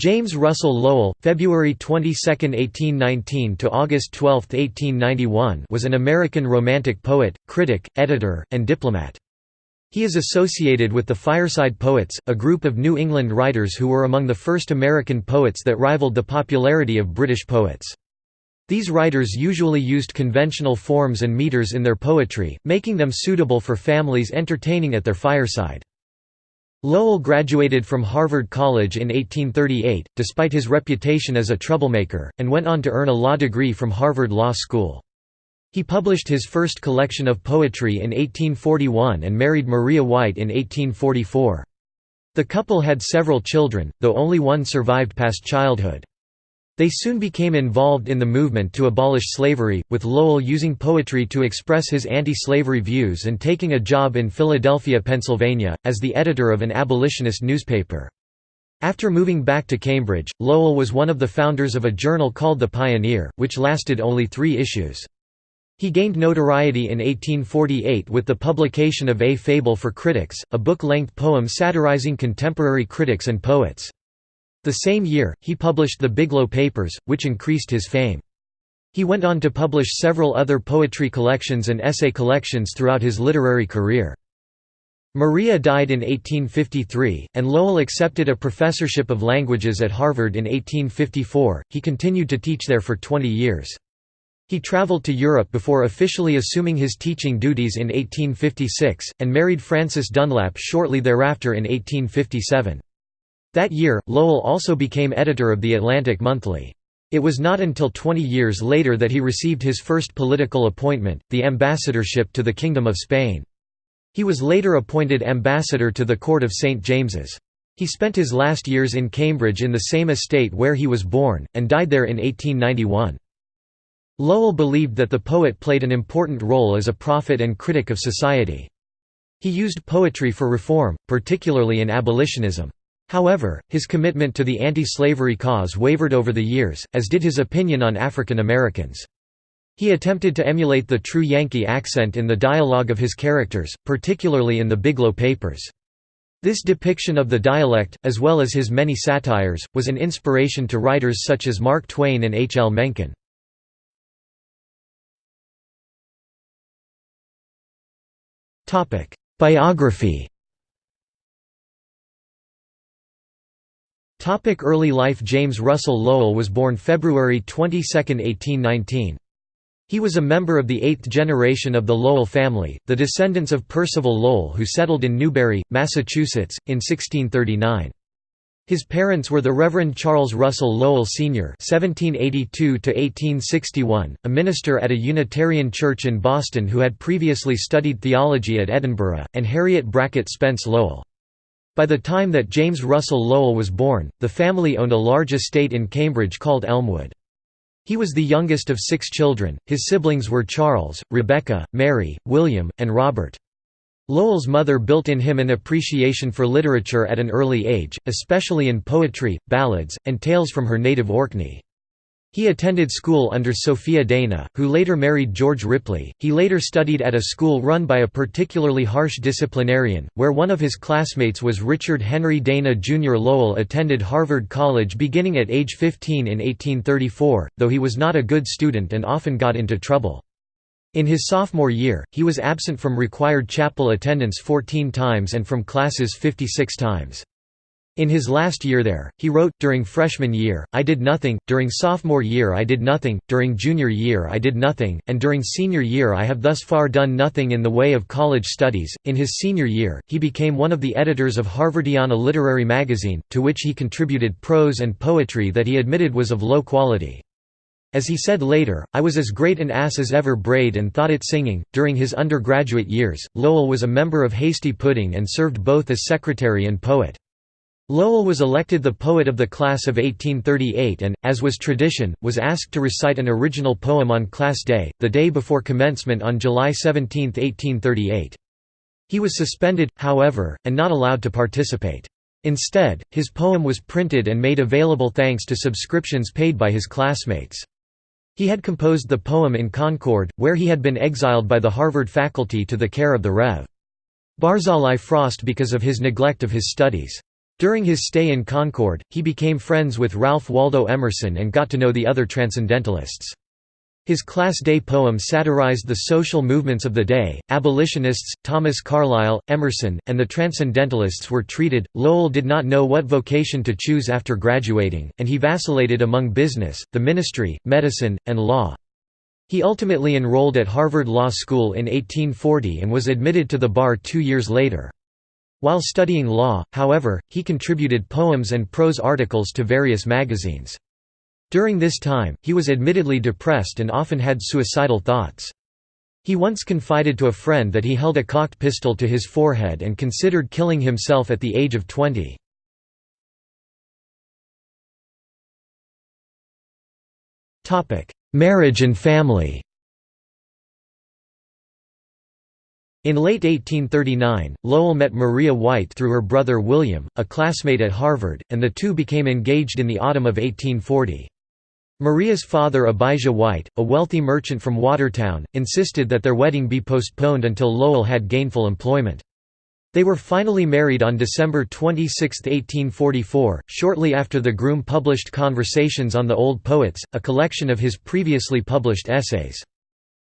James Russell Lowell, February 22, 1819 to August 12, 1891, was an American romantic poet, critic, editor, and diplomat. He is associated with the Fireside Poets, a group of New England writers who were among the first American poets that rivaled the popularity of British poets. These writers usually used conventional forms and meters in their poetry, making them suitable for families entertaining at their fireside. Lowell graduated from Harvard College in 1838, despite his reputation as a troublemaker, and went on to earn a law degree from Harvard Law School. He published his first collection of poetry in 1841 and married Maria White in 1844. The couple had several children, though only one survived past childhood. They soon became involved in the movement to abolish slavery, with Lowell using poetry to express his anti-slavery views and taking a job in Philadelphia, Pennsylvania, as the editor of an abolitionist newspaper. After moving back to Cambridge, Lowell was one of the founders of a journal called The Pioneer, which lasted only three issues. He gained notoriety in 1848 with the publication of A Fable for Critics, a book-length poem satirizing contemporary critics and poets. The same year, he published the Biglow Papers, which increased his fame. He went on to publish several other poetry collections and essay collections throughout his literary career. Maria died in 1853, and Lowell accepted a professorship of languages at Harvard in 1854. He continued to teach there for 20 years. He traveled to Europe before officially assuming his teaching duties in 1856, and married Frances Dunlap shortly thereafter in 1857. That year, Lowell also became editor of The Atlantic Monthly. It was not until 20 years later that he received his first political appointment, the ambassadorship to the Kingdom of Spain. He was later appointed ambassador to the court of St. James's. He spent his last years in Cambridge in the same estate where he was born, and died there in 1891. Lowell believed that the poet played an important role as a prophet and critic of society. He used poetry for reform, particularly in abolitionism. However, his commitment to the anti-slavery cause wavered over the years, as did his opinion on African Americans. He attempted to emulate the true Yankee accent in the dialogue of his characters, particularly in the Biglow Papers. This depiction of the dialect, as well as his many satires, was an inspiration to writers such as Mark Twain and H. L. Mencken. Biography Topic early life James Russell Lowell was born February 22, 1819. He was a member of the eighth generation of the Lowell family, the descendants of Percival Lowell who settled in Newbury, Massachusetts, in 1639. His parents were the Reverend Charles Russell Lowell Sr. (1782–1861), a minister at a Unitarian church in Boston who had previously studied theology at Edinburgh, and Harriet Brackett Spence Lowell. By the time that James Russell Lowell was born, the family owned a large estate in Cambridge called Elmwood. He was the youngest of six children, his siblings were Charles, Rebecca, Mary, William, and Robert. Lowell's mother built in him an appreciation for literature at an early age, especially in poetry, ballads, and tales from her native Orkney. He attended school under Sophia Dana, who later married George Ripley. He later studied at a school run by a particularly harsh disciplinarian, where one of his classmates was Richard Henry Dana Jr. Lowell attended Harvard College beginning at age 15 in 1834, though he was not a good student and often got into trouble. In his sophomore year, he was absent from required chapel attendance 14 times and from classes 56 times. In his last year there, he wrote, during freshman year, I did nothing, during sophomore year I did nothing, during junior year I did nothing, and during senior year I have thus far done nothing in the way of college studies. In his senior year, he became one of the editors of Harvardiana Literary Magazine, to which he contributed prose and poetry that he admitted was of low quality. As he said later, I was as great an ass as ever brayed and thought it singing. During his undergraduate years, Lowell was a member of Hasty Pudding and served both as secretary and poet. Lowell was elected the poet of the class of 1838 and, as was tradition, was asked to recite an original poem on Class Day, the day before commencement on July 17, 1838. He was suspended, however, and not allowed to participate. Instead, his poem was printed and made available thanks to subscriptions paid by his classmates. He had composed the poem in Concord, where he had been exiled by the Harvard faculty to the care of the Rev. Barzillai Frost because of his neglect of his studies. During his stay in Concord, he became friends with Ralph Waldo Emerson and got to know the other Transcendentalists. His Class Day poem satirized the social movements of the day. Abolitionists, Thomas Carlyle, Emerson, and the Transcendentalists were treated. Lowell did not know what vocation to choose after graduating, and he vacillated among business, the ministry, medicine, and law. He ultimately enrolled at Harvard Law School in 1840 and was admitted to the bar two years later. While studying law, however, he contributed poems and prose articles to various magazines. During this time, he was admittedly depressed and often had suicidal thoughts. He once confided to a friend that he held a cocked pistol to his forehead and considered killing himself at the age of 20. Marriage and family In late 1839, Lowell met Maria White through her brother William, a classmate at Harvard, and the two became engaged in the autumn of 1840. Maria's father Abijah White, a wealthy merchant from Watertown, insisted that their wedding be postponed until Lowell had gainful employment. They were finally married on December 26, 1844, shortly after the groom published Conversations on the Old Poets, a collection of his previously published essays.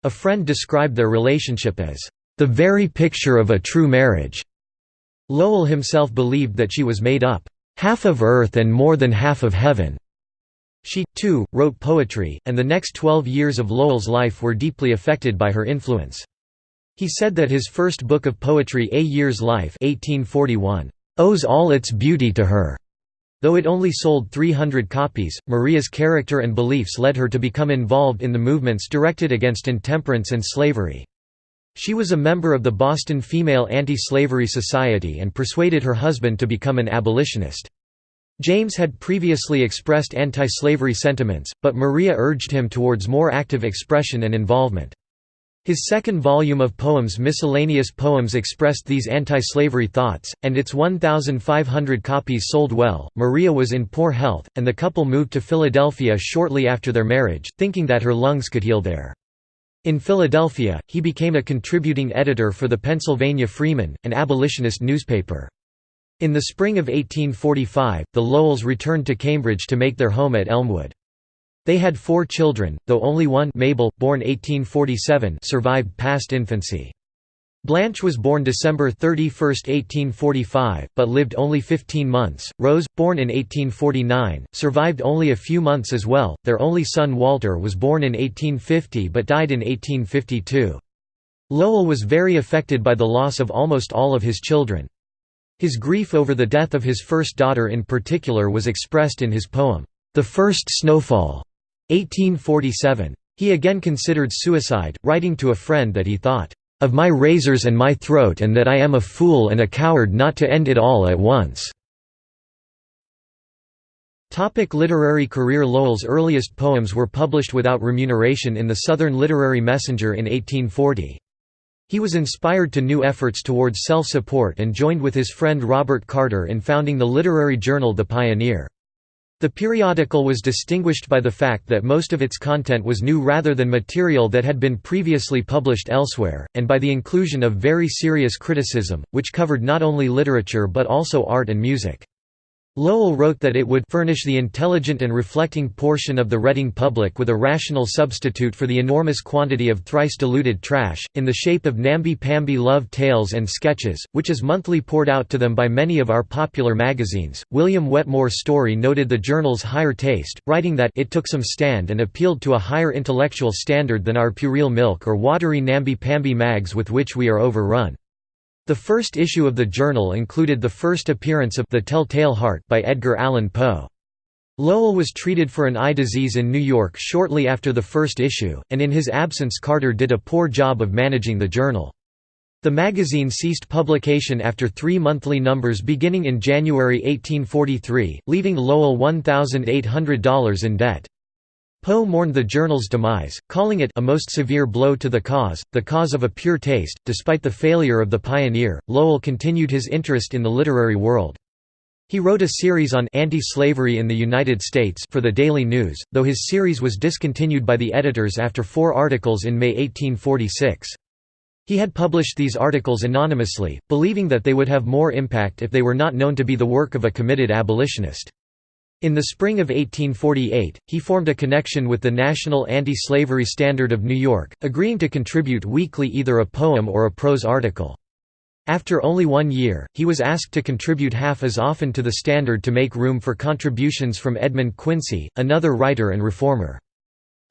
A friend described their relationship as the very picture of a true marriage. Lowell himself believed that she was made up, half of earth and more than half of heaven. She, too, wrote poetry, and the next twelve years of Lowell's life were deeply affected by her influence. He said that his first book of poetry A Year's Life 1841, owes all its beauty to her. Though it only sold 300 copies, Maria's character and beliefs led her to become involved in the movements directed against intemperance and slavery. She was a member of the Boston Female Anti-Slavery Society and persuaded her husband to become an abolitionist. James had previously expressed anti-slavery sentiments, but Maria urged him towards more active expression and involvement. His second volume of poems Miscellaneous Poems expressed these anti-slavery thoughts, and its 1,500 copies sold well. Maria was in poor health, and the couple moved to Philadelphia shortly after their marriage, thinking that her lungs could heal there. In Philadelphia, he became a contributing editor for the Pennsylvania Freeman, an abolitionist newspaper. In the spring of 1845, the Lowells returned to Cambridge to make their home at Elmwood. They had four children, though only one Mabel, born 1847 survived past infancy. Blanche was born December 31, 1845, but lived only 15 months. Rose, born in 1849, survived only a few months as well. Their only son Walter was born in 1850 but died in 1852. Lowell was very affected by the loss of almost all of his children. His grief over the death of his first daughter in particular was expressed in his poem, The First Snowfall, 1847. He again considered suicide, writing to a friend that he thought, of my razors and my throat and that I am a fool and a coward not to end it all at once." Topic literary career Lowell's earliest poems were published without remuneration in the Southern Literary Messenger in 1840. He was inspired to new efforts towards self-support and joined with his friend Robert Carter in founding the literary journal The Pioneer. The periodical was distinguished by the fact that most of its content was new rather than material that had been previously published elsewhere, and by the inclusion of very serious criticism, which covered not only literature but also art and music. Lowell wrote that it would furnish the intelligent and reflecting portion of the Reading public with a rational substitute for the enormous quantity of thrice diluted trash, in the shape of namby-pamby love tales and sketches, which is monthly poured out to them by many of our popular magazines. William Wetmore Story noted the journal's higher taste, writing that it took some stand and appealed to a higher intellectual standard than our puerile milk or watery namby-pamby mags with which we are overrun. The first issue of the journal included the first appearance of The Tell-Tale Heart by Edgar Allan Poe. Lowell was treated for an eye disease in New York shortly after the first issue, and in his absence Carter did a poor job of managing the journal. The magazine ceased publication after three monthly numbers beginning in January 1843, leaving Lowell $1,800 in debt. Poe mourned the journal's demise, calling it a most severe blow to the cause, the cause of a pure taste. Despite the failure of the Pioneer, Lowell continued his interest in the literary world. He wrote a series on anti-slavery in the United States for the Daily News, though his series was discontinued by the editors after four articles in May 1846. He had published these articles anonymously, believing that they would have more impact if they were not known to be the work of a committed abolitionist. In the spring of 1848, he formed a connection with the National Anti-Slavery Standard of New York, agreeing to contribute weekly either a poem or a prose article. After only one year, he was asked to contribute half as often to the Standard to make room for contributions from Edmund Quincy, another writer and reformer.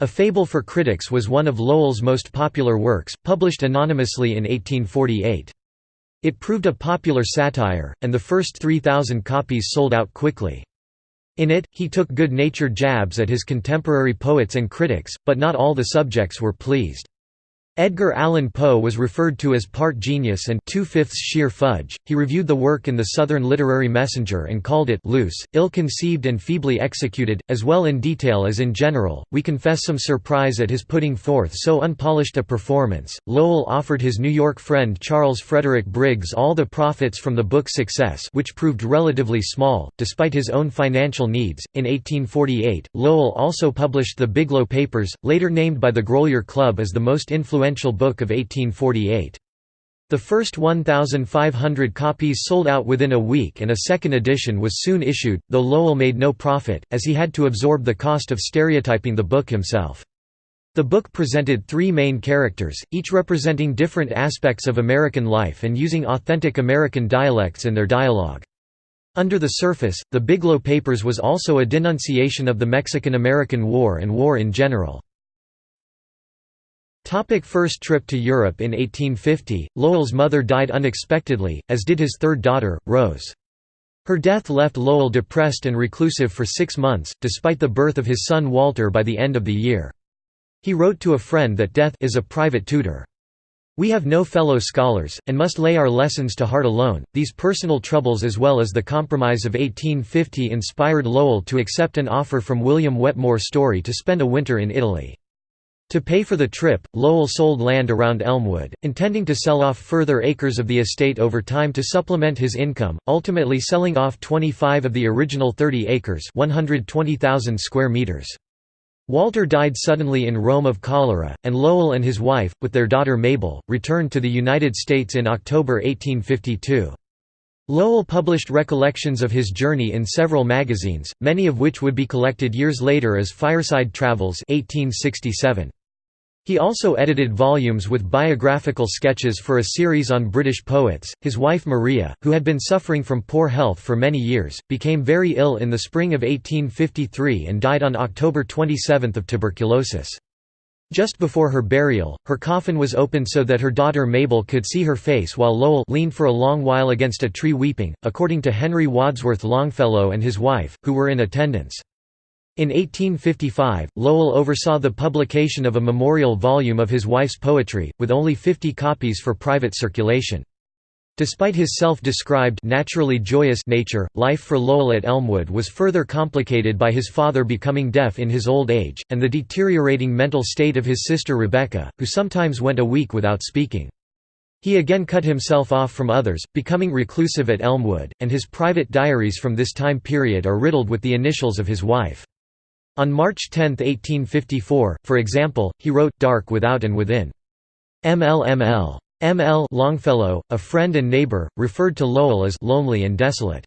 A Fable for Critics was one of Lowell's most popular works, published anonymously in 1848. It proved a popular satire, and the first 3,000 copies sold out quickly. In it, he took good-natured jabs at his contemporary poets and critics, but not all the subjects were pleased. Edgar Allan Poe was referred to as part genius and two-fifths sheer fudge. He reviewed the work in the Southern Literary Messenger and called it loose, ill-conceived and feebly executed, as well in detail as in general. We confess some surprise at his putting forth so unpolished a performance. Lowell offered his New York friend Charles Frederick Briggs all the profits from the book's success, which proved relatively small, despite his own financial needs. In 1848, Lowell also published the Biglow Papers, later named by the Grolier Club as the most influential influential book of 1848. The first 1,500 copies sold out within a week and a second edition was soon issued, though Lowell made no profit, as he had to absorb the cost of stereotyping the book himself. The book presented three main characters, each representing different aspects of American life and using authentic American dialects in their dialogue. Under the surface, the Biglow Papers was also a denunciation of the Mexican–American War and war in general. Topic first trip to Europe In 1850, Lowell's mother died unexpectedly, as did his third daughter, Rose. Her death left Lowell depressed and reclusive for six months, despite the birth of his son Walter by the end of the year. He wrote to a friend that death is a private tutor. We have no fellow scholars, and must lay our lessons to heart alone. These personal troubles as well as the Compromise of 1850 inspired Lowell to accept an offer from William Wetmore Story to spend a winter in Italy. To pay for the trip, Lowell sold land around Elmwood, intending to sell off further acres of the estate over time to supplement his income, ultimately selling off 25 of the original 30 acres 120,000 square meters. Walter died suddenly in Rome of cholera, and Lowell and his wife, with their daughter Mabel, returned to the United States in October 1852. Lowell published recollections of his journey in several magazines, many of which would be collected years later as Fireside Travels 1867. He also edited volumes with biographical sketches for a series on British poets. His wife Maria, who had been suffering from poor health for many years, became very ill in the spring of 1853 and died on October 27 of tuberculosis. Just before her burial, her coffin was opened so that her daughter Mabel could see her face while Lowell leaned for a long while against a tree weeping, according to Henry Wadsworth Longfellow and his wife, who were in attendance. In 1855, Lowell oversaw the publication of a memorial volume of his wife's poetry, with only 50 copies for private circulation. Despite his self-described naturally joyous nature, life for Lowell at Elmwood was further complicated by his father becoming deaf in his old age, and the deteriorating mental state of his sister Rebecca, who sometimes went a week without speaking. He again cut himself off from others, becoming reclusive at Elmwood, and his private diaries from this time period are riddled with the initials of his wife. On March 10, 1854, for example, he wrote, Dark Without and Within. MLML. M. L. Longfellow, a friend and neighbor, referred to Lowell as lonely and desolate.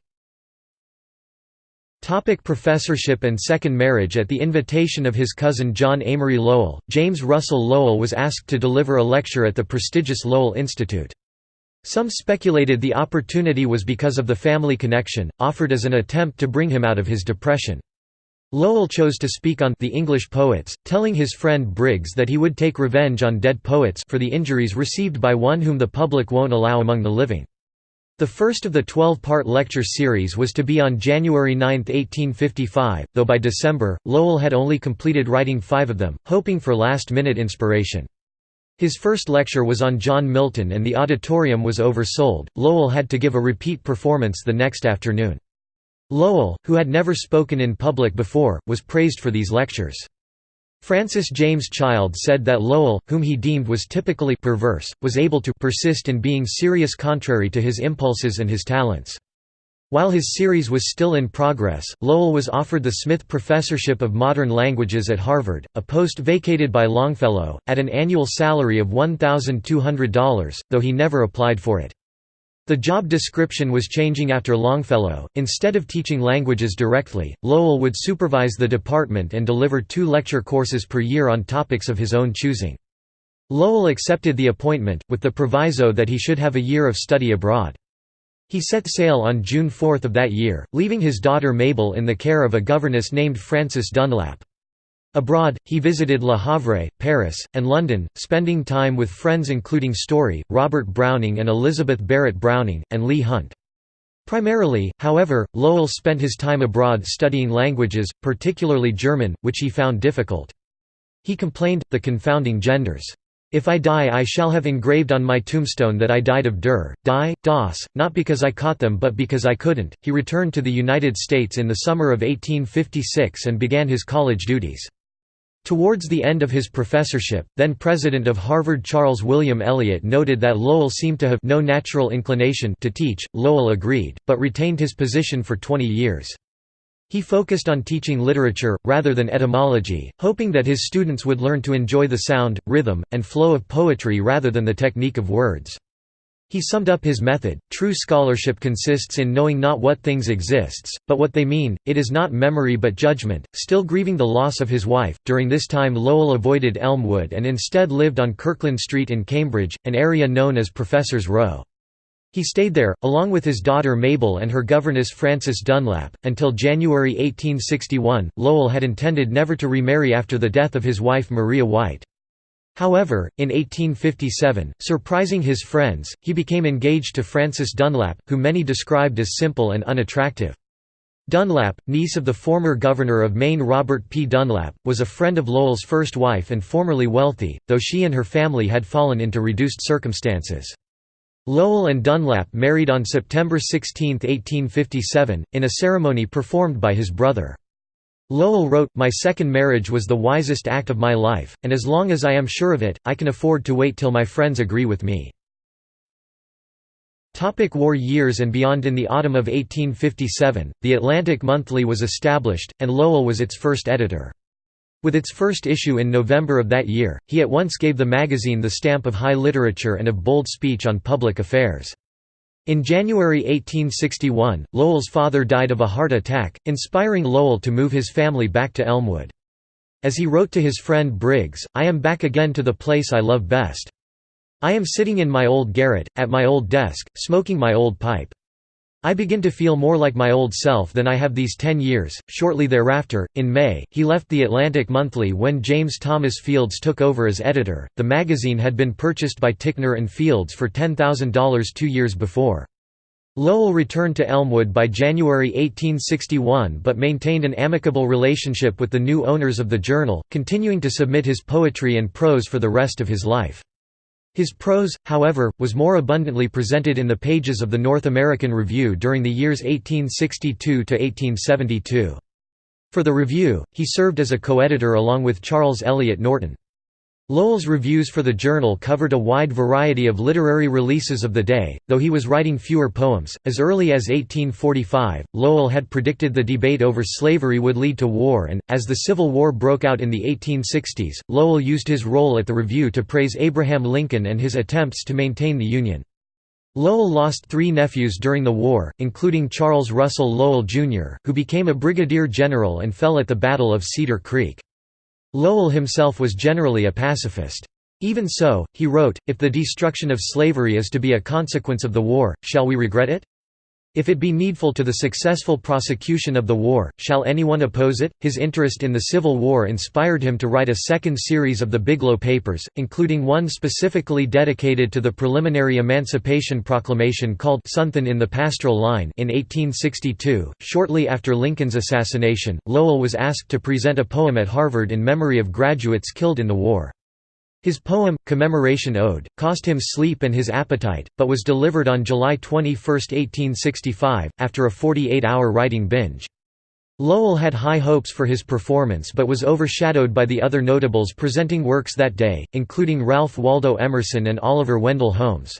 Topic professorship and second marriage At the invitation of his cousin John Amory Lowell, James Russell Lowell was asked to deliver a lecture at the prestigious Lowell Institute. Some speculated the opportunity was because of the family connection, offered as an attempt to bring him out of his depression. Lowell chose to speak on the English poets, telling his friend Briggs that he would take revenge on dead poets for the injuries received by one whom the public won't allow among the living. The first of the 12-part lecture series was to be on January 9, 1855, though by December, Lowell had only completed writing five of them, hoping for last-minute inspiration. His first lecture was on John Milton and the auditorium was oversold, Lowell had to give a repeat performance the next afternoon. Lowell, who had never spoken in public before, was praised for these lectures. Francis James Child said that Lowell, whom he deemed was typically perverse, was able to persist in being serious contrary to his impulses and his talents. While his series was still in progress, Lowell was offered the Smith Professorship of Modern Languages at Harvard, a post vacated by Longfellow, at an annual salary of $1,200, though he never applied for it. The job description was changing after Longfellow. Instead of teaching languages directly, Lowell would supervise the department and deliver two lecture courses per year on topics of his own choosing. Lowell accepted the appointment, with the proviso that he should have a year of study abroad. He set sail on June 4 of that year, leaving his daughter Mabel in the care of a governess named Frances Dunlap. Abroad, he visited Le Havre, Paris, and London, spending time with friends including Story, Robert Browning and Elizabeth Barrett Browning, and Leigh Hunt. Primarily, however, Lowell spent his time abroad studying languages, particularly German, which he found difficult. He complained, the confounding genders. If I die I shall have engraved on my tombstone that I died of der, die, das, not because I caught them but because I couldn't. He returned to the United States in the summer of 1856 and began his college duties. Towards the end of his professorship, then president of Harvard Charles William Eliot noted that Lowell seemed to have no natural inclination to teach. Lowell agreed, but retained his position for 20 years. He focused on teaching literature, rather than etymology, hoping that his students would learn to enjoy the sound, rhythm, and flow of poetry rather than the technique of words. He summed up his method, true scholarship consists in knowing not what things exists, but what they mean, it is not memory but judgment. Still grieving the loss of his wife, during this time Lowell avoided Elmwood and instead lived on Kirkland Street in Cambridge, an area known as Professor's Row. He stayed there, along with his daughter Mabel and her governess Frances Dunlap, until January 1861. Lowell had intended never to remarry after the death of his wife Maria White. However, in 1857, surprising his friends, he became engaged to Frances Dunlap, who many described as simple and unattractive. Dunlap, niece of the former governor of Maine Robert P. Dunlap, was a friend of Lowell's first wife and formerly wealthy, though she and her family had fallen into reduced circumstances. Lowell and Dunlap married on September 16, 1857, in a ceremony performed by his brother. Lowell wrote, My second marriage was the wisest act of my life, and as long as I am sure of it, I can afford to wait till my friends agree with me. Topic war years and beyond In the autumn of 1857, The Atlantic Monthly was established, and Lowell was its first editor. With its first issue in November of that year, he at once gave the magazine the stamp of high literature and of bold speech on public affairs. In January 1861, Lowell's father died of a heart attack, inspiring Lowell to move his family back to Elmwood. As he wrote to his friend Briggs, I am back again to the place I love best. I am sitting in my old garret, at my old desk, smoking my old pipe. I begin to feel more like my old self than I have these ten years. Shortly thereafter, in May, he left the Atlantic Monthly when James Thomas Fields took over as editor. The magazine had been purchased by Ticknor and Fields for $10,000 two years before. Lowell returned to Elmwood by January 1861 but maintained an amicable relationship with the new owners of the journal, continuing to submit his poetry and prose for the rest of his life. His prose, however, was more abundantly presented in the pages of the North American Review during the years 1862 to 1872. For the Review, he served as a co-editor along with Charles Eliot Norton. Lowell's reviews for the journal covered a wide variety of literary releases of the day, though he was writing fewer poems. As early as 1845, Lowell had predicted the debate over slavery would lead to war, and, as the Civil War broke out in the 1860s, Lowell used his role at the Review to praise Abraham Lincoln and his attempts to maintain the Union. Lowell lost three nephews during the war, including Charles Russell Lowell, Jr., who became a brigadier general and fell at the Battle of Cedar Creek. Lowell himself was generally a pacifist. Even so, he wrote, If the destruction of slavery is to be a consequence of the war, shall we regret it? If it be needful to the successful prosecution of the war, shall anyone oppose it? His interest in the Civil War inspired him to write a second series of the Biglow Papers, including one specifically dedicated to the preliminary Emancipation Proclamation called Something in the Pastoral Line in 1862. Shortly after Lincoln's assassination, Lowell was asked to present a poem at Harvard in memory of graduates killed in the war. His poem, Commemoration Ode, cost him sleep and his appetite, but was delivered on July 21, 1865, after a 48-hour writing binge. Lowell had high hopes for his performance but was overshadowed by the other notables presenting works that day, including Ralph Waldo Emerson and Oliver Wendell Holmes.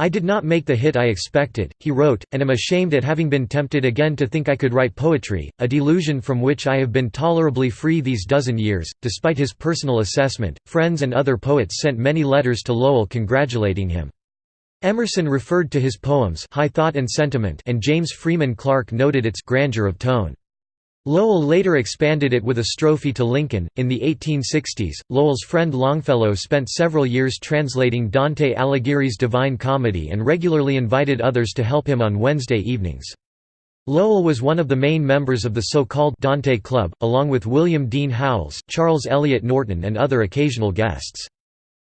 I did not make the hit I expected, he wrote, and am ashamed at having been tempted again to think I could write poetry, a delusion from which I have been tolerably free these dozen years. Despite his personal assessment, friends and other poets sent many letters to Lowell congratulating him. Emerson referred to his poems High Thought and Sentiment and James Freeman Clarke noted its grandeur of tone. Lowell later expanded it with a strophe to Lincoln. In the 1860s, Lowell's friend Longfellow spent several years translating Dante Alighieri's Divine Comedy and regularly invited others to help him on Wednesday evenings. Lowell was one of the main members of the so-called Dante Club, along with William Dean Howells, Charles Eliot Norton and other occasional guests.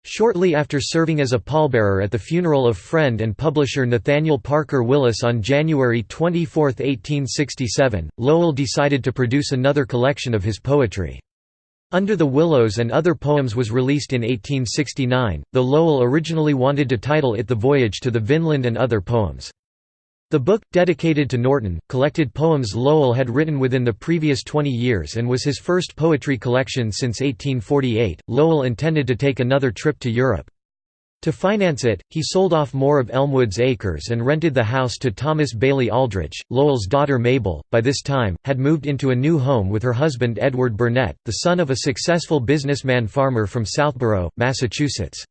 Shortly after serving as a pallbearer at the funeral of friend and publisher Nathaniel Parker Willis on January 24, 1867, Lowell decided to produce another collection of his poetry. Under the Willows and Other Poems was released in 1869, though Lowell originally wanted to title it The Voyage to the Vinland and Other Poems. The book, dedicated to Norton, collected poems Lowell had written within the previous 20 years and was his first poetry collection since 1848. Lowell intended to take another trip to Europe. To finance it, he sold off more of Elmwood's acres and rented the house to Thomas Bailey Aldrich. Lowell's daughter Mabel, by this time, had moved into a new home with her husband Edward Burnett, the son of a successful businessman farmer from Southborough, Massachusetts.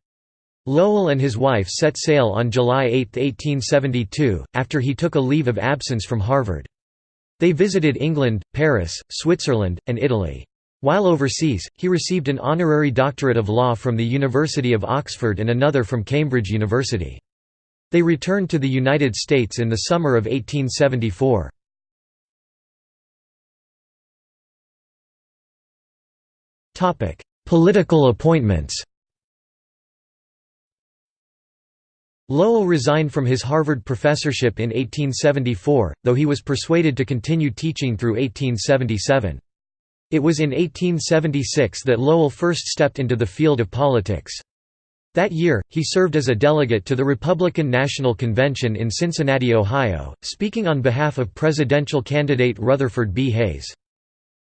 Lowell and his wife set sail on July 8, 1872, after he took a leave of absence from Harvard. They visited England, Paris, Switzerland, and Italy. While overseas, he received an honorary doctorate of law from the University of Oxford and another from Cambridge University. They returned to the United States in the summer of 1874. Political appointments Lowell resigned from his Harvard professorship in 1874, though he was persuaded to continue teaching through 1877. It was in 1876 that Lowell first stepped into the field of politics. That year, he served as a delegate to the Republican National Convention in Cincinnati, Ohio, speaking on behalf of presidential candidate Rutherford B. Hayes.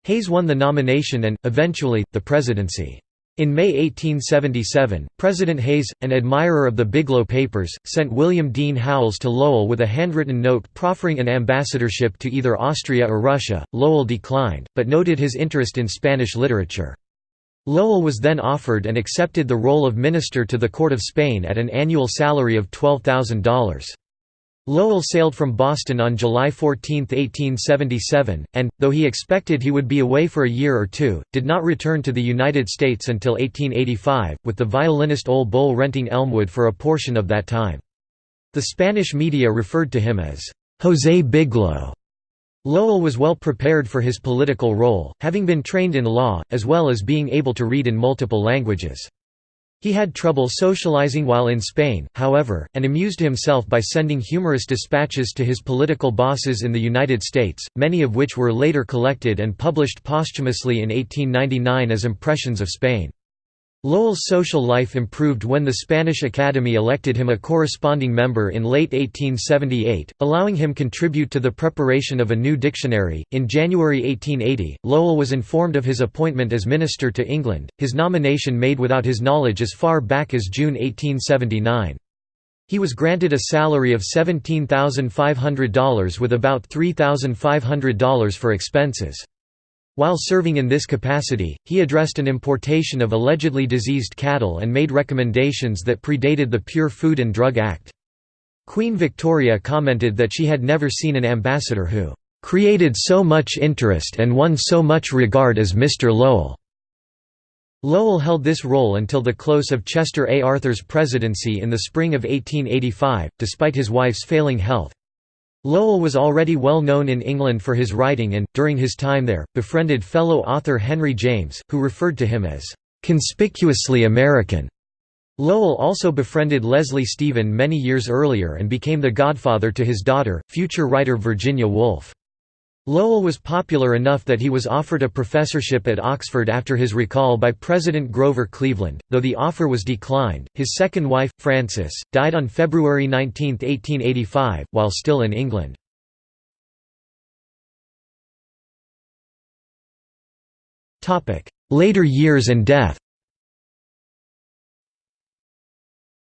Hayes won the nomination and, eventually, the presidency. In May 1877, President Hayes, an admirer of the Biglow Papers, sent William Dean Howells to Lowell with a handwritten note proffering an ambassadorship to either Austria or Russia. Lowell declined, but noted his interest in Spanish literature. Lowell was then offered and accepted the role of minister to the court of Spain at an annual salary of $12,000. Lowell sailed from Boston on July 14, 1877, and, though he expected he would be away for a year or two, did not return to the United States until 1885, with the violinist Ole Bull renting Elmwood for a portion of that time. The Spanish media referred to him as, "'José Biglow'". Lowell was well prepared for his political role, having been trained in law, as well as being able to read in multiple languages. He had trouble socializing while in Spain, however, and amused himself by sending humorous dispatches to his political bosses in the United States, many of which were later collected and published posthumously in 1899 as Impressions of Spain. Lowell's social life improved when the Spanish Academy elected him a corresponding member in late 1878, allowing him contribute to the preparation of a new dictionary. In January 1880, Lowell was informed of his appointment as minister to England, his nomination made without his knowledge as far back as June 1879. He was granted a salary of $17,500 with about $3,500 for expenses. While serving in this capacity, he addressed an importation of allegedly diseased cattle and made recommendations that predated the Pure Food and Drug Act. Queen Victoria commented that she had never seen an ambassador who "...created so much interest and won so much regard as Mr. Lowell." Lowell held this role until the close of Chester A. Arthur's presidency in the spring of 1885, despite his wife's failing health. Lowell was already well known in England for his writing and, during his time there, befriended fellow author Henry James, who referred to him as, "...conspicuously American." Lowell also befriended Leslie Stephen many years earlier and became the godfather to his daughter, future writer Virginia Woolf. Lowell was popular enough that he was offered a professorship at Oxford after his recall by President Grover Cleveland, though the offer was declined. His second wife, Frances, died on February 19, 1885, while still in England. Later years and death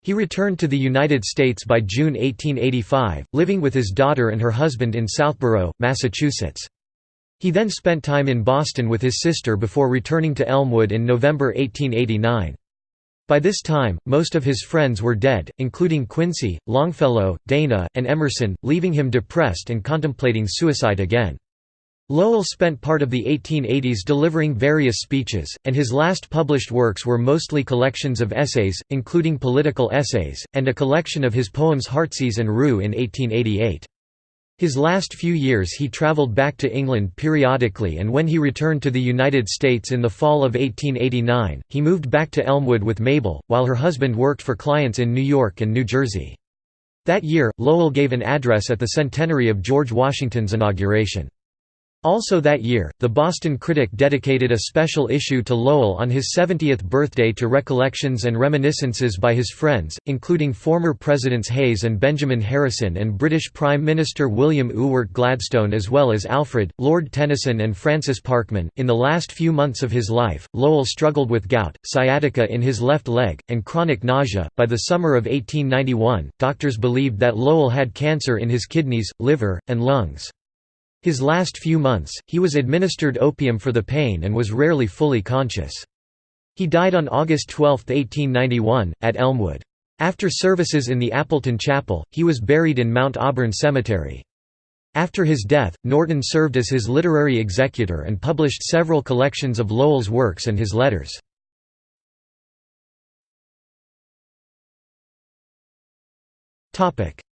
He returned to the United States by June 1885, living with his daughter and her husband in Southborough, Massachusetts. He then spent time in Boston with his sister before returning to Elmwood in November 1889. By this time, most of his friends were dead, including Quincy, Longfellow, Dana, and Emerson, leaving him depressed and contemplating suicide again. Lowell spent part of the 1880s delivering various speeches, and his last published works were mostly collections of essays, including political essays, and a collection of his poems Heartsease and Rue in 1888. His last few years he traveled back to England periodically and when he returned to the United States in the fall of 1889, he moved back to Elmwood with Mabel, while her husband worked for clients in New York and New Jersey. That year, Lowell gave an address at the centenary of George Washington's inauguration. Also that year, the Boston Critic dedicated a special issue to Lowell on his 70th birthday to recollections and reminiscences by his friends, including former Presidents Hayes and Benjamin Harrison and British Prime Minister William Ewart Gladstone as well as Alfred, Lord Tennyson and Francis Parkman. In the last few months of his life, Lowell struggled with gout, sciatica in his left leg, and chronic nausea. By the summer of 1891, doctors believed that Lowell had cancer in his kidneys, liver, and lungs. His last few months, he was administered opium for the pain and was rarely fully conscious. He died on August 12, 1891, at Elmwood. After services in the Appleton Chapel, he was buried in Mount Auburn Cemetery. After his death, Norton served as his literary executor and published several collections of Lowell's works and his letters.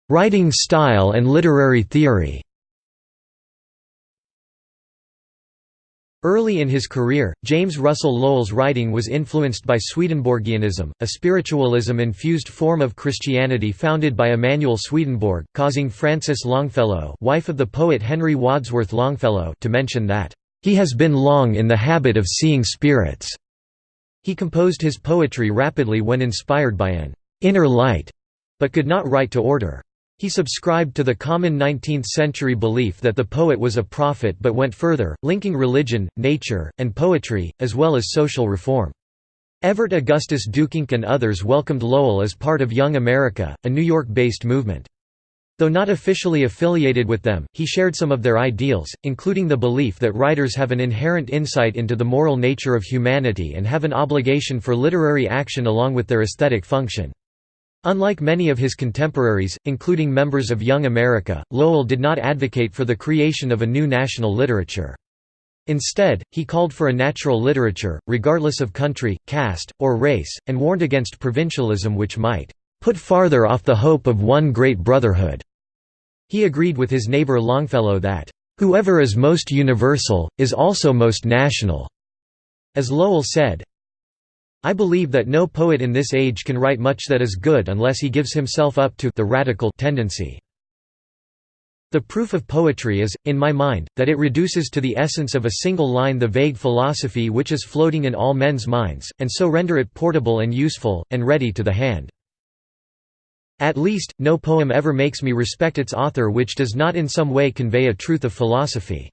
Writing style and literary theory Early in his career, James Russell Lowell's writing was influenced by Swedenborgianism, a spiritualism-infused form of Christianity founded by Emanuel Swedenborg, causing Frances Longfellow wife of the poet Henry Wadsworth Longfellow to mention that, "...he has been long in the habit of seeing spirits." He composed his poetry rapidly when inspired by an "...inner light," but could not write to order. He subscribed to the common 19th-century belief that the poet was a prophet but went further, linking religion, nature, and poetry, as well as social reform. Everett Augustus Duyckinck and others welcomed Lowell as part of Young America, a New York-based movement. Though not officially affiliated with them, he shared some of their ideals, including the belief that writers have an inherent insight into the moral nature of humanity and have an obligation for literary action along with their aesthetic function. Unlike many of his contemporaries, including members of Young America, Lowell did not advocate for the creation of a new national literature. Instead, he called for a natural literature, regardless of country, caste, or race, and warned against provincialism which might "...put farther off the hope of one great brotherhood." He agreed with his neighbor Longfellow that, "...whoever is most universal, is also most national." As Lowell said, I believe that no poet in this age can write much that is good unless he gives himself up to the radical tendency. The proof of poetry is, in my mind, that it reduces to the essence of a single line the vague philosophy which is floating in all men's minds, and so render it portable and useful, and ready to the hand. At least, no poem ever makes me respect its author which does not in some way convey a truth of philosophy.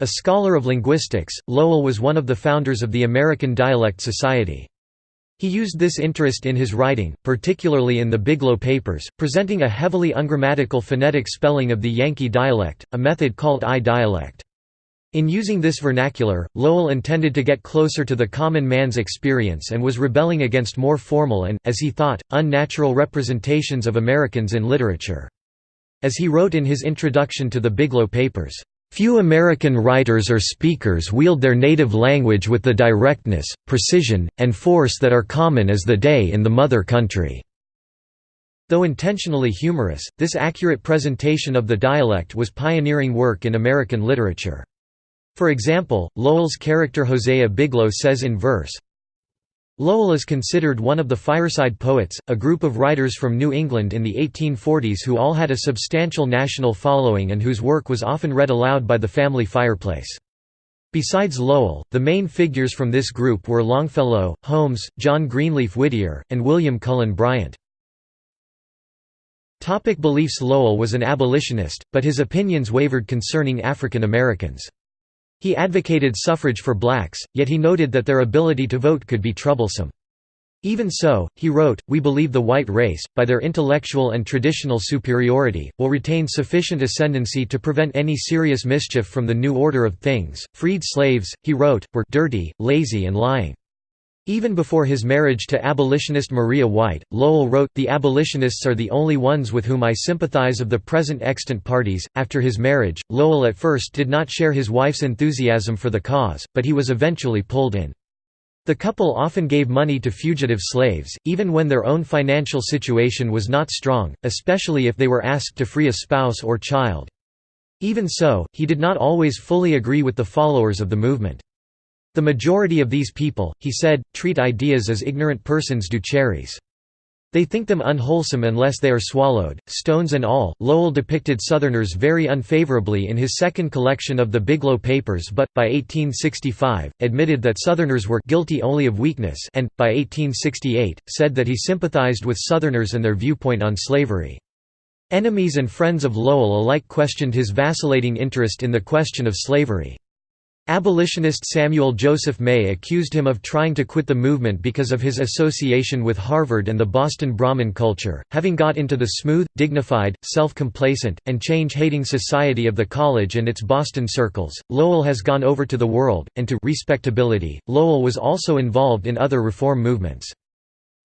A scholar of linguistics, Lowell was one of the founders of the American Dialect Society. He used this interest in his writing, particularly in the Biglow Papers, presenting a heavily ungrammatical phonetic spelling of the Yankee dialect, a method called eye dialect. In using this vernacular, Lowell intended to get closer to the common man's experience and was rebelling against more formal and, as he thought, unnatural representations of Americans in literature. As he wrote in his introduction to the Biglow Papers, Few American writers or speakers wield their native language with the directness, precision, and force that are common as the day in the mother country." Though intentionally humorous, this accurate presentation of the dialect was pioneering work in American literature. For example, Lowell's character Hosea Biglow says in verse, Lowell is considered one of the Fireside Poets, a group of writers from New England in the 1840s who all had a substantial national following and whose work was often read aloud by the family fireplace. Besides Lowell, the main figures from this group were Longfellow, Holmes, John Greenleaf Whittier, and William Cullen Bryant. Topic beliefs Lowell was an abolitionist, but his opinions wavered concerning African Americans. He advocated suffrage for blacks, yet he noted that their ability to vote could be troublesome. Even so, he wrote, we believe the white race, by their intellectual and traditional superiority, will retain sufficient ascendancy to prevent any serious mischief from the new order of things. Freed slaves, he wrote, were dirty, lazy and lying. Even before his marriage to abolitionist Maria White, Lowell wrote, The abolitionists are the only ones with whom I sympathize of the present extant parties. After his marriage, Lowell at first did not share his wife's enthusiasm for the cause, but he was eventually pulled in. The couple often gave money to fugitive slaves, even when their own financial situation was not strong, especially if they were asked to free a spouse or child. Even so, he did not always fully agree with the followers of the movement. The majority of these people, he said, treat ideas as ignorant persons do cherries. They think them unwholesome unless they are swallowed, stones and all. Lowell depicted Southerners very unfavorably in his second collection of the Biglow Papers but, by 1865, admitted that Southerners were guilty only of weakness and, by 1868, said that he sympathized with Southerners and their viewpoint on slavery. Enemies and friends of Lowell alike questioned his vacillating interest in the question of slavery. Abolitionist Samuel Joseph May accused him of trying to quit the movement because of his association with Harvard and the Boston Brahmin culture. Having got into the smooth, dignified, self complacent, and change hating society of the college and its Boston circles, Lowell has gone over to the world, and to respectability. Lowell was also involved in other reform movements.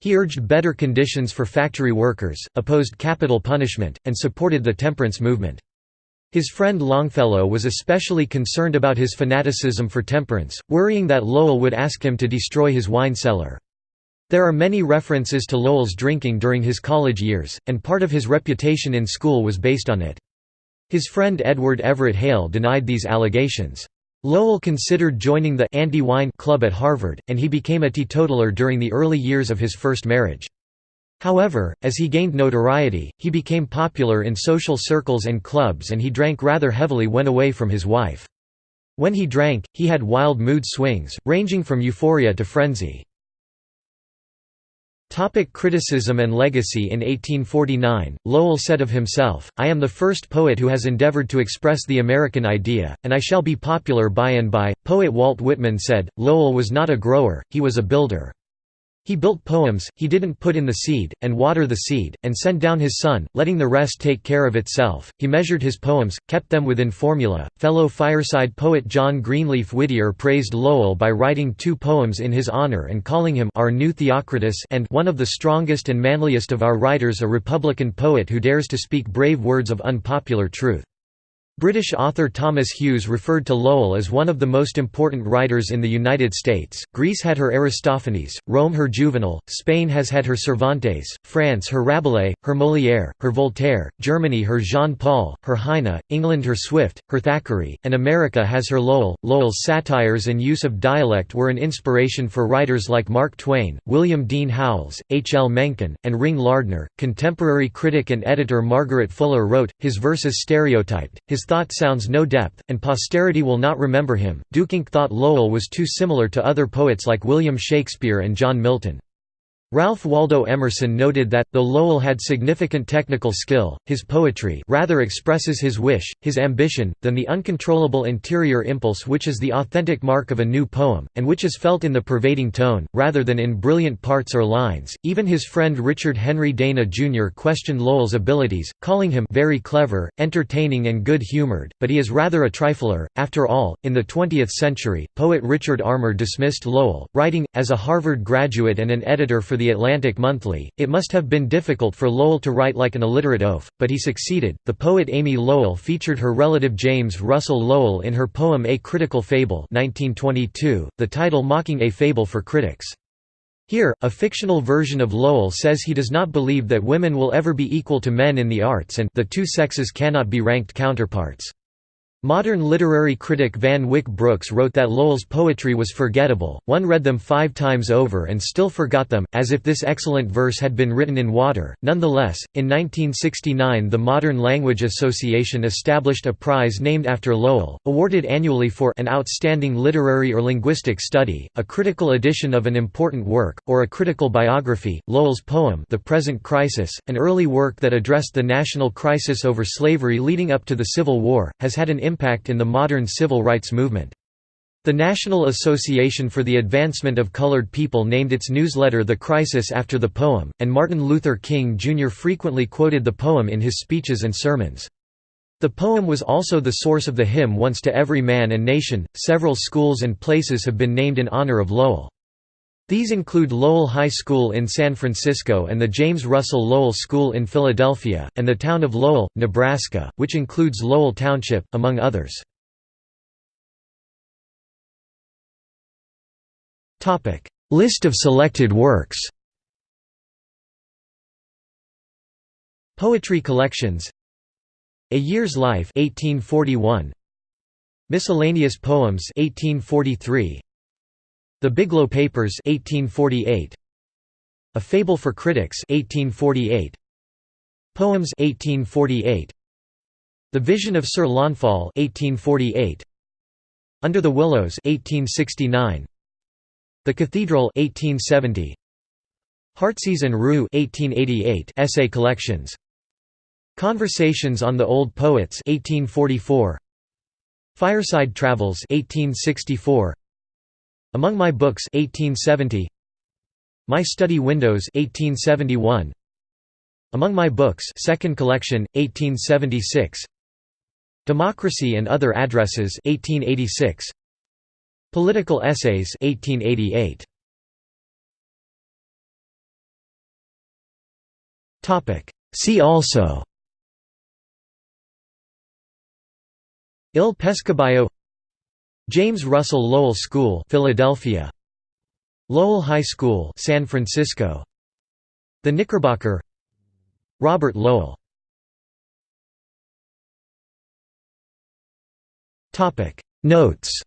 He urged better conditions for factory workers, opposed capital punishment, and supported the temperance movement. His friend Longfellow was especially concerned about his fanaticism for temperance, worrying that Lowell would ask him to destroy his wine cellar. There are many references to Lowell's drinking during his college years, and part of his reputation in school was based on it. His friend Edward Everett Hale denied these allegations. Lowell considered joining the anti-wine club at Harvard, and he became a teetotaler during the early years of his first marriage. However, as he gained notoriety, he became popular in social circles and clubs and he drank rather heavily when away from his wife. When he drank, he had wild mood swings, ranging from euphoria to frenzy. Topic criticism and legacy In 1849, Lowell said of himself, I am the first poet who has endeavored to express the American idea, and I shall be popular by and by. Poet Walt Whitman said, Lowell was not a grower, he was a builder. He built poems, he didn't put in the seed, and water the seed, and send down his son, letting the rest take care of itself. He measured his poems, kept them within formula. Fellow fireside poet John Greenleaf Whittier praised Lowell by writing two poems in his honor and calling him our new Theocritus and one of the strongest and manliest of our writers, a Republican poet who dares to speak brave words of unpopular truth. British author Thomas Hughes referred to Lowell as one of the most important writers in the United States. Greece had her Aristophanes, Rome her Juvenal, Spain has had her Cervantes, France her Rabelais, her Molière, her Voltaire, Germany her Jean Paul, her Heine, England her Swift, her Thackeray, and America has her Lowell. Lowell's satires and use of dialect were an inspiration for writers like Mark Twain, William Dean Howells, H. L. Mencken, and Ring Lardner. Contemporary critic and editor Margaret Fuller wrote, his verses stereotyped, his thought sounds no depth, and posterity will not remember him. Duyckinck thought Lowell was too similar to other poets like William Shakespeare and John Milton. Ralph Waldo Emerson noted that, though Lowell had significant technical skill, his poetry rather expresses his wish, his ambition, than the uncontrollable interior impulse which is the authentic mark of a new poem, and which is felt in the pervading tone, rather than in brilliant parts or lines. Even his friend Richard Henry Dana Jr. questioned Lowell's abilities, calling him very clever, entertaining, and good humored, but he is rather a trifler. After all, in the 20th century, poet Richard Armour dismissed Lowell, writing, as a Harvard graduate and an editor for the the Atlantic Monthly. It must have been difficult for Lowell to write like an illiterate oaf, but he succeeded. The poet Amy Lowell featured her relative James Russell Lowell in her poem A Critical Fable 1922, the title mocking a fable for critics. Here, a fictional version of Lowell says he does not believe that women will ever be equal to men in the arts and the two sexes cannot be ranked counterparts. Modern literary critic Van Wyck Brooks wrote that Lowell's poetry was forgettable, one read them five times over and still forgot them, as if this excellent verse had been written in water. Nonetheless, in 1969 the Modern Language Association established a prize named after Lowell, awarded annually for an outstanding literary or linguistic study, a critical edition of an important work, or a critical biography. Lowell's poem The Present Crisis, an early work that addressed the national crisis over slavery leading up to the Civil War, has had an impact in the modern civil rights movement. The National Association for the Advancement of Colored People named its newsletter The Crisis after the poem, and Martin Luther King Jr. frequently quoted the poem in his speeches and sermons. The poem was also the source of the hymn Once to Every Man and Nation. Several schools and places have been named in honor of Lowell. These include Lowell High School in San Francisco and the James Russell Lowell School in Philadelphia, and the town of Lowell, Nebraska, which includes Lowell Township, among others. List of selected works Poetry collections A Year's Life 1841 Miscellaneous Poems 1843 The Biglow Papers 1848 A Fable for Critics 1848 Poems 1848 The Vision of Sir Launfal 1848 Under the Willows 1869 the Cathedral 1870 Heartsease and Rue 1888 essay collections. Conversations on the Old Poets 1844 Fireside Travels 1864 Among My Books 1870 My Study Windows 1871 Among My Books second collection 1876 Democracy and Other Addresses 1886 Political Essays 1888. Topic. See also. Il Pesceballo James Russell Lowell School Philadelphia Lowell High School San Francisco The Knickerbocker Robert Lowell Topic Notes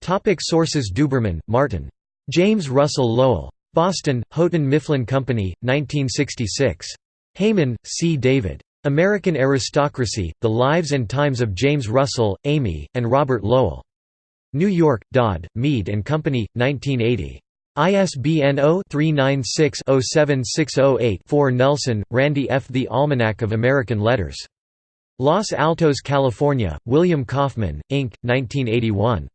Topic sources Duberman, Martin. James Russell Lowell. Boston, Houghton Mifflin Company, 1966. Heyman, C. David. American Aristocracy, The Lives and Times of James Russell, Amy, and Robert Lowell. New York, Dodd, Mead and Company, 1980. ISBN 0-396-07608-4 Nelson, Randy F. The Almanac of American Letters. Los Altos, California, William Kaufmann, Inc., 1981.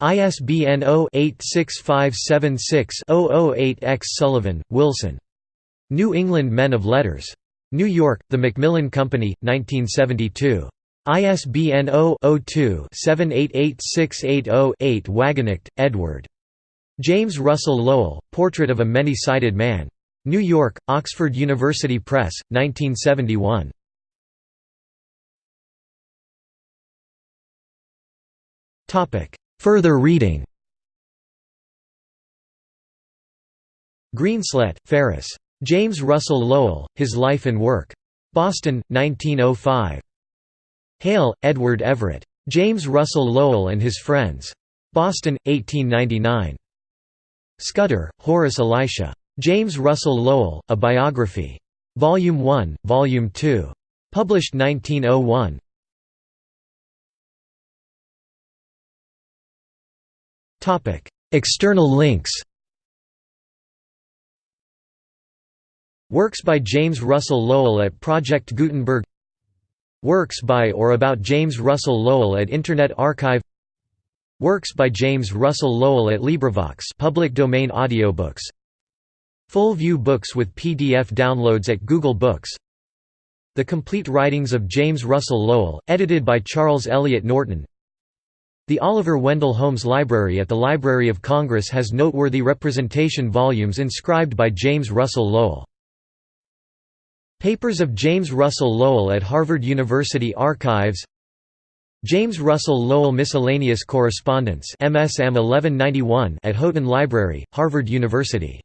ISBN 0-86576-008-X Sullivan, Wilson. New England Men of Letters. New York, The Macmillan Company, 1972. ISBN 0-02-788680-8 Wagenknecht, Edward. James Russell Lowell, Portrait of a Many-Sided Man. New York, Oxford University Press, 1971. Further reading Greenslet, Ferris. James Russell Lowell, His Life and Work. Boston, 1905. Hale, Edward Everett. James Russell Lowell and His Friends. Boston, 1899. Scudder, Horace Elisha. James Russell Lowell, A Biography. Volume 1, Volume 2. Published 1901. External links Works by James Russell Lowell at Project Gutenberg. Works by or about James Russell Lowell at Internet Archive. Works by James Russell Lowell at LibriVox public domain audiobooks. Full view books with PDF downloads at Google Books. The Complete Writings of James Russell Lowell, edited by Charles Eliot Norton. The Oliver Wendell Holmes Library at the Library of Congress has noteworthy representation volumes inscribed by James Russell Lowell. Papers of James Russell Lowell at Harvard University Archives. James Russell Lowell Miscellaneous Correspondence MSM 1191 at Houghton Library, Harvard University